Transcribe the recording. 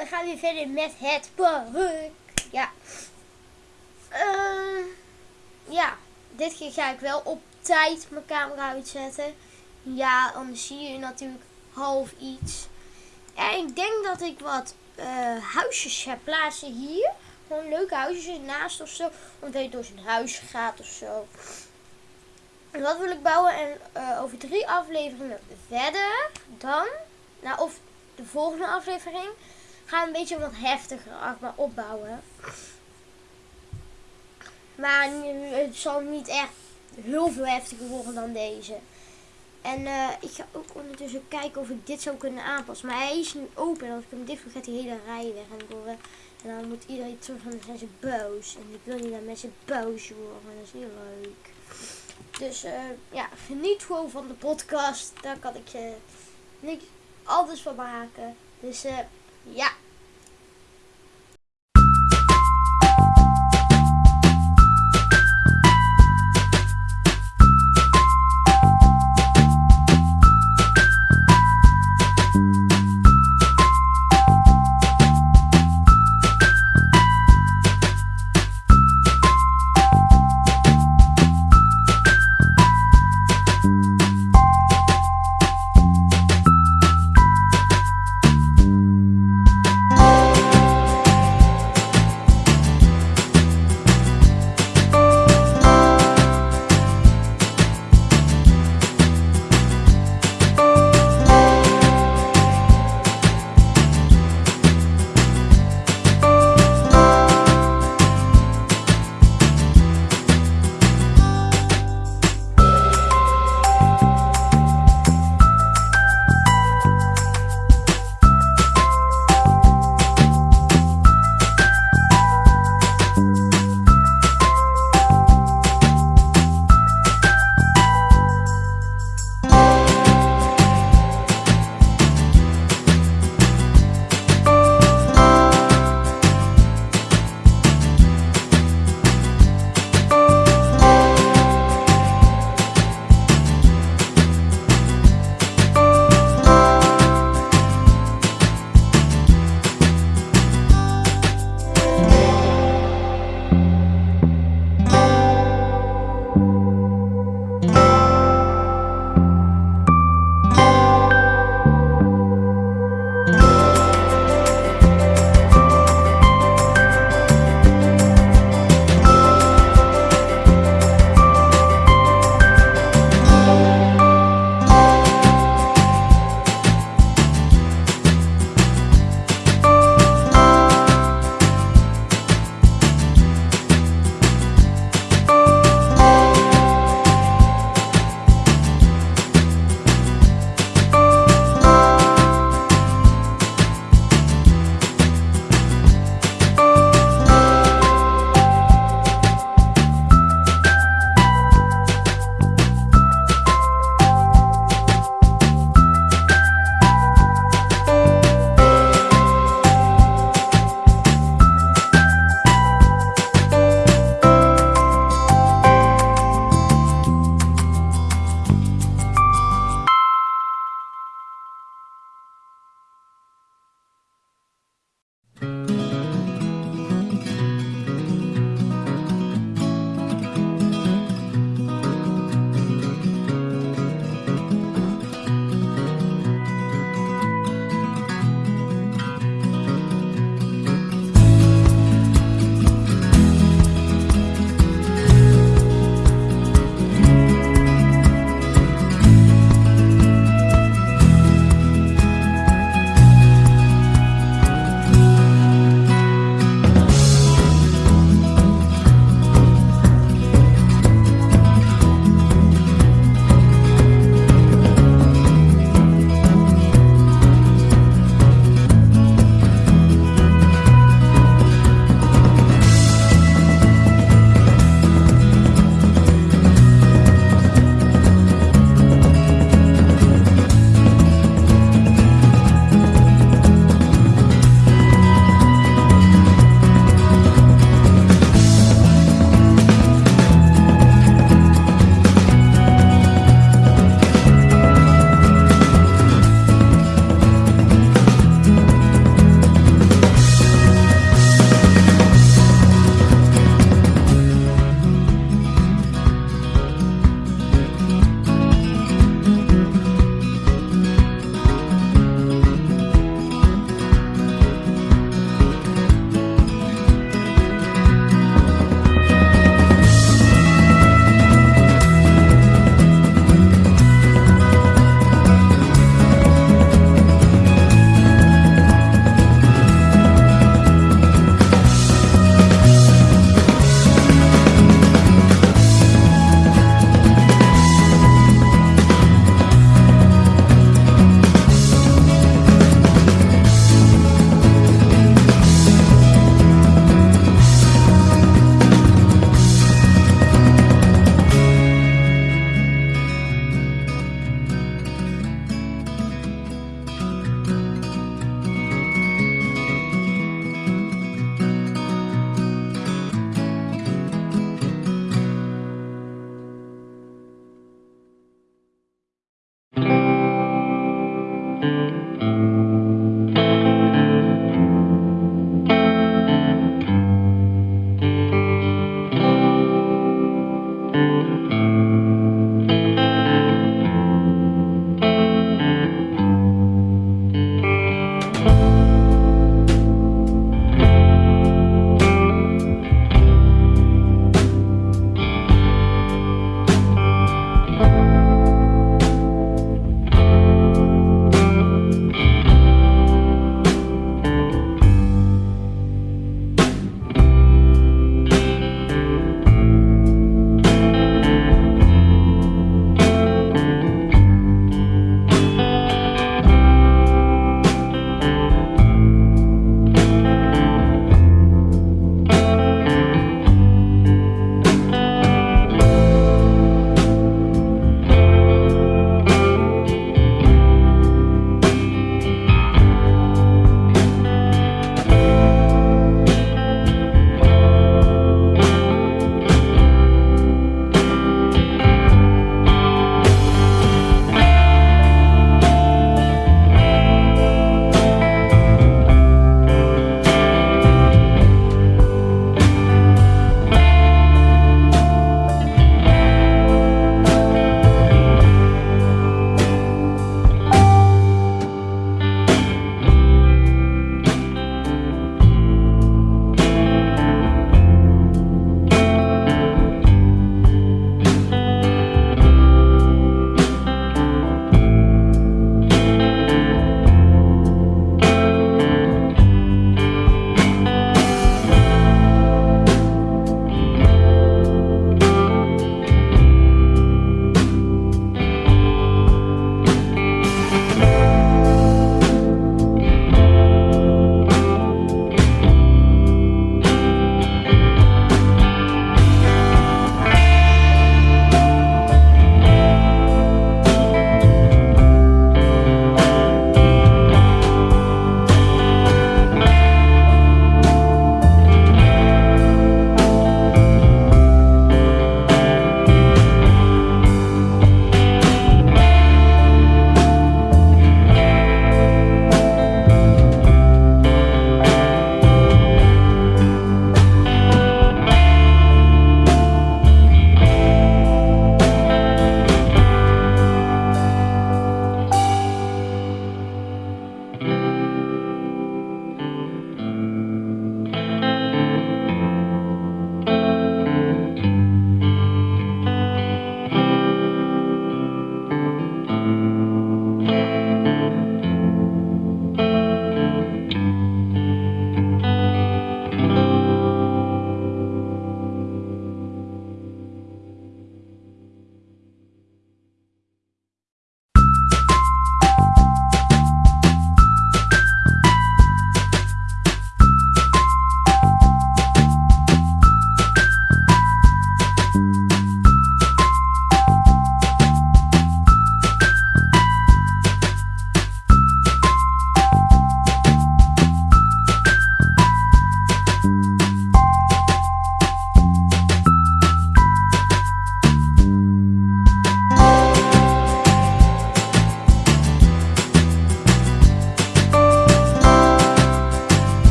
we gaan weer verder met het park. Ja. Ehm, ja, dit keer ga ik wel op tijd mijn camera uitzetten. Ja, anders zie je natuurlijk half iets. En ik denk dat ik wat eh, huisjes ga plaatsen hier. Gewoon leuke huisjes ernaast of zo. Omdat je door zijn huis gaat of zo. En dat wil ik bouwen. En eh, over drie afleveringen verder dan. Nou, of de volgende aflevering. We een beetje wat heftiger maar opbouwen. Maar het zal niet echt heel veel heftiger worden dan deze. En eh, ik ga ook ondertussen kijken of ik dit zou kunnen aanpassen. Maar hij is nu open. En als ik hem dicht doe, gaat die hele rij weg. En, door, en dan moet iedereen terug en dan zijn ze boos. En ik wil niet dat mensen boos worden. Dat is niet leuk. Dus eh, ja, geniet gewoon van de podcast. Daar kan ik je niks anders van maken. Dus eh, ja.